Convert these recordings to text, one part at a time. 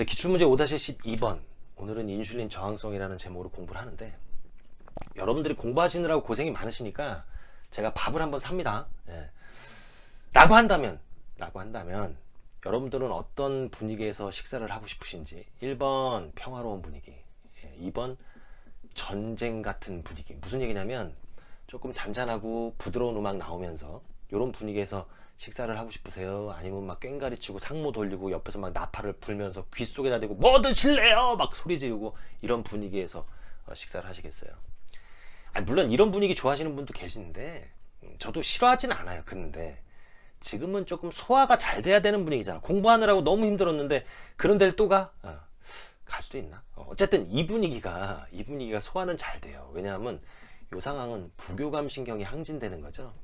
네, 기출문제 5-12번. 오늘은 인슐린 저항성이라는 제목으로 공부를 하는데 여러분들이 공부하시느라고 고생이 많으시니까 제가 밥을 한번 삽니다. 예. 라고 한다면 라고 한다면 여러분들은 어떤 분위기에서 식사를 하고 싶으신지. 1번 평화로운 분위기. 예, 2번 전쟁 같은 분위기. 무슨 얘기냐면 조금 잔잔하고 부드러운 음악 나오면서 이런 분위기에서 식사를 하고 싶으세요? 아니면 막 꽹가리 치고 상모 돌리고 옆에서 막 나팔을 불면서 귀 속에다 대고 뭐 드실래요? 막 소리 지르고 이런 분위기에서 어, 식사를 하시겠어요? 아니, 물론 이런 분위기 좋아하시는 분도 계시는데 음, 저도 싫어하진 않아요. 근데 지금은 조금 소화가 잘 돼야 되는 분위기잖아. 공부하느라고 너무 힘들었는데 그런 데를 또 가? 어, 갈 수도 있나? 어, 어쨌든 이 분위기가 이 분위기가 소화는 잘 돼요. 왜냐하면 이 상황은 부교감 신경이 항진되는 거죠.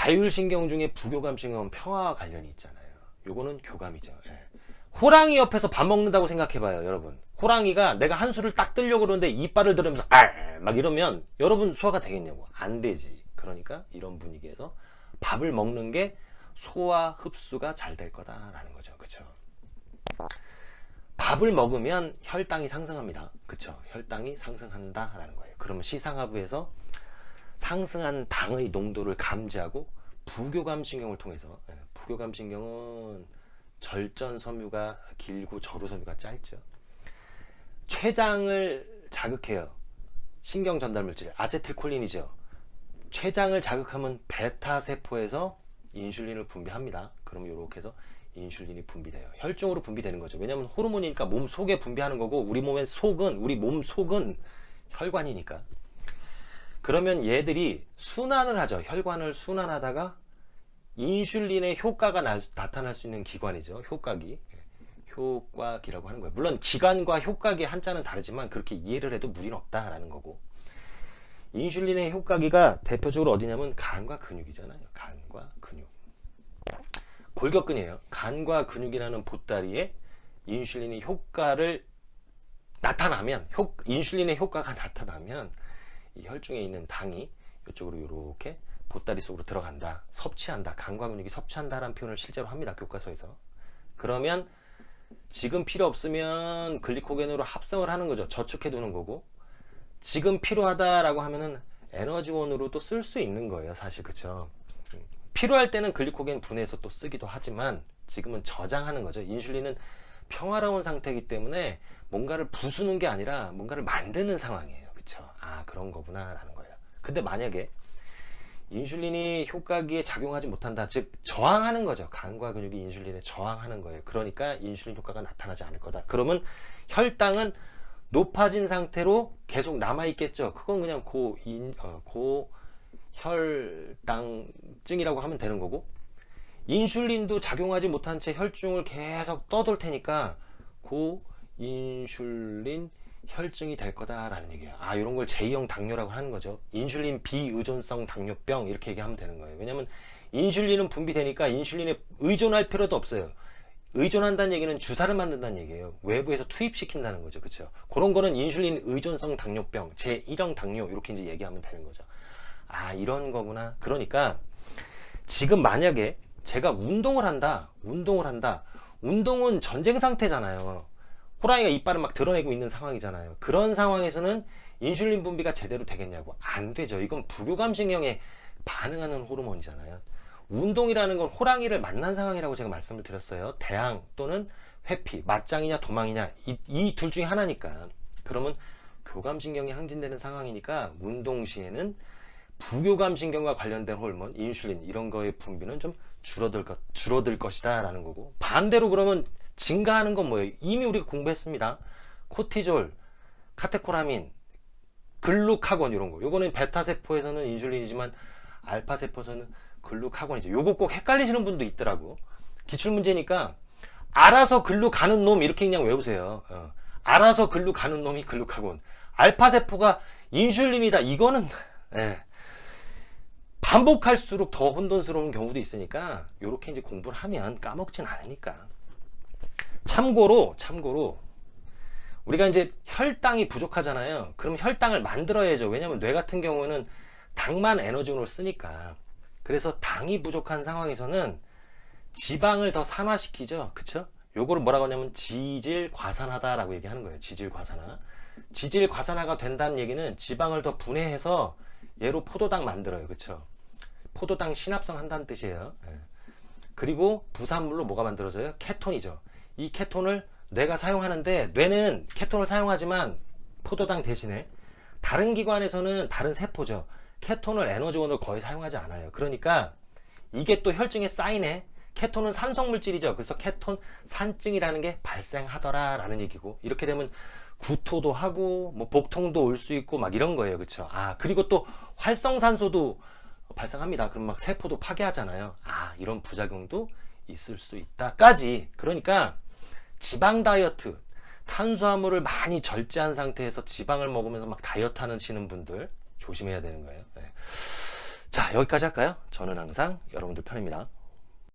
자율신경 중에 부교감신경은 평화와 관련이 있잖아요. 요거는 교감이죠. 예. 호랑이 옆에서 밥 먹는다고 생각해봐요, 여러분. 호랑이가 내가 한 수를 딱 뜨려고 그러는데 이빨을 들으면서 알막 이러면 여러분 소화가 되겠냐고. 안 되지. 그러니까 이런 분위기에서 밥을 먹는 게 소화 흡수가 잘 될 거다라는 거죠. 그쵸? 밥을 먹으면 혈당이 상승합니다. 그쵸? 혈당이 상승한다 라는 거예요. 그러면 시상하부에서 상승한 당의 농도를 감지하고 부교감신경을 통해서 예, 부교감신경은 절전 섬유가 길고 저루 섬유가 짧죠. 췌장을 자극해요. 신경 전달 물질 아세틸콜린이죠. 췌장을 자극하면 베타 세포에서 인슐린을 분비합니다. 그럼 이렇게 해서 인슐린이 분비돼요. 혈중으로 분비되는 거죠. 왜냐하면 호르몬이니까 몸 속에 분비하는 거고 우리 몸의 속은 우리 몸 속은 혈관이니까 그러면 얘들이 순환을 하죠. 혈관을 순환하다가 인슐린의 효과가 나, 타날수 있는 기관이죠. 효과기. 효과기라고 하는 거예요. 물론 기관과 효과기 한자는 다르지만 그렇게 이해를 해도 무리는 없다라는 거고. 인슐린의 효과기가 대표적으로 어디냐면 간과 근육이잖아요. 간과 근육. 골격근이에요. 간과 근육이라는 보따리에 인슐린의 효과를 나타나면 효, 인슐린의 효과가 나타나면 이 혈중에 있는 당이 이쪽으로 이렇게 보따리 속으로 들어간다 섭취한다 간과 근육이 섭취한다라는 표현을 실제로 합니다 교과서에서. 그러면 지금 필요 없으면 글리코겐으로 합성을 하는 거죠. 저축해 두는 거고. 지금 필요하다라고 하면은 에너지원으로 또 쓸 수 있는 거예요 사실. 그쵸? 필요할 때는 글리코겐 분해해서 또 쓰기도 하지만 지금은 저장하는 거죠. 인슐린은 평화로운 상태이기 때문에 뭔가를 부수는 게 아니라 뭔가를 만드는 상황이에요 그쵸 아 그런 거구나 라는 거예요. 근데 만약에 인슐린이 효과기에 작용하지 못한다. 즉 저항하는 거죠. 간과 근육이 인슐린에 저항하는 거예요. 그러니까 인슐린 효과가 나타나지 않을 거다. 그러면 혈당은 높아진 상태로 계속 남아 있겠죠. 그건 그냥 고인 어, 고혈당증이라고 하면 되는 거고 인슐린도 작용하지 못한 채 혈중을 계속 떠돌 테니까 고인슐린 혈증이 될 거다라는 얘기예요. 아 이런 걸 제2형 당뇨라고 하는 거죠. 인슐린 비의존성 당뇨병 이렇게 얘기하면 되는 거예요. 왜냐하면 인슐린은 분비되니까 인슐린에 의존할 필요도 없어요. 의존한다는 얘기는 주사를 만든다는 얘기예요. 외부에서 투입시킨다는 거죠. 그렇죠? 그런 거는 인슐린 의존성 당뇨병, 제1형 당뇨 이렇게 이제 얘기하면 되는 거죠. 아 이런 거구나. 그러니까 지금 만약에 제가 운동을 한다. 운동을 한다. 운동은 전쟁 상태잖아요. 호랑이가 이빨을 막 드러내고 있는 상황이잖아요. 그런 상황에서는 인슐린 분비가 제대로 되겠냐고. 안 되죠. 이건 부교감신경에 반응하는 호르몬이잖아요. 운동이라는 건 호랑이를 만난 상황이라고 제가 말씀을 드렸어요. 대항 또는 회피, 맞짱이냐 도망이냐 이 둘 중에 하나니까. 그러면 교감신경이 항진되는 상황이니까 운동 시에는 부교감신경과 관련된 호르몬, 인슐린 이런 거의 분비는 좀 줄어들 것, 줄어들 것이다 라는 거고 반대로 그러면 증가하는 건 뭐예요? 이미 우리가 공부했습니다. 코티졸, 카테코라민, 글루카곤 이런 거. 요거는 베타 세포에서는 인슐린이지만 알파 세포에서는 글루카곤이죠. 요거 꼭 헷갈리시는 분도 있더라고. 기출 문제니까 알아서 글루 가는 놈 이렇게 그냥 외우세요. 어. 알아서 글루 가는 놈이 글루카곤. 알파 세포가 인슐린이다. 이거는 예. 반복할수록 더 혼돈스러운 경우도 있으니까 이렇게 이제 공부를 하면 까먹진 않으니까. 참고로 참고로 우리가 이제 혈당이 부족하잖아요 그럼 혈당을 만들어야죠 왜냐면 뇌 같은 경우는 당만 에너지원으로 쓰니까 그래서 당이 부족한 상황에서는 지방을 더 산화시키죠 그쵸 요거를 뭐라고 하냐면 지질 과산화다 라고 얘기하는 거예요. 지질 과산화. 지질 과산화가 된다는 얘기는 지방을 더 분해해서 얘로 포도당 만들어요. 그렇죠? 포도당 신합성 한다는 뜻이에요. 예. 그리고 부산물로 뭐가 만들어져요? 케톤이죠. 이 케톤을 뇌가 사용하는데 뇌는 케톤을 사용하지만 포도당 대신에 다른 기관에서는 다른 세포죠. 케톤을 에너지원으로 거의 사용하지 않아요. 그러니까 이게 또 혈증에 쌓이네. 케톤은 산성 물질이죠. 그래서 케톤 산증이라는 게 발생하더라 라는 얘기고 이렇게 되면 구토도 하고 뭐 복통도 올 수 있고 막 이런 거예요. 그렇죠? 아, 그리고 또 활성산소도 발생합니다. 그럼 막 세포도 파괴하잖아요. 아, 이런 부작용도 있을 수 있다 까지. 그러니까 지방 다이어트, 탄수화물을 많이 절제한 상태에서 지방을 먹으면서 막 다이어트 하시는 분들 조심해야 되는 거예요. 네. 자, 여기까지 할까요? 저는 항상 여러분들 편입니다.